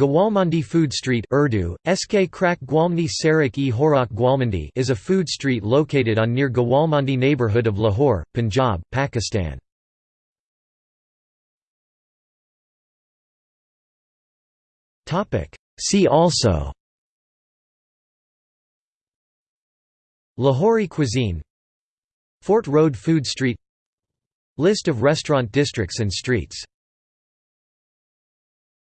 Gawalmandi Food Street Urdu, Sk Krak Gwalmni Sarak e Horak Gwalmandi is a food street located on near Gawalmandi neighbourhood of Lahore, Punjab, Pakistan. See also Lahori cuisine Fort Road Food Street List of restaurant districts and streets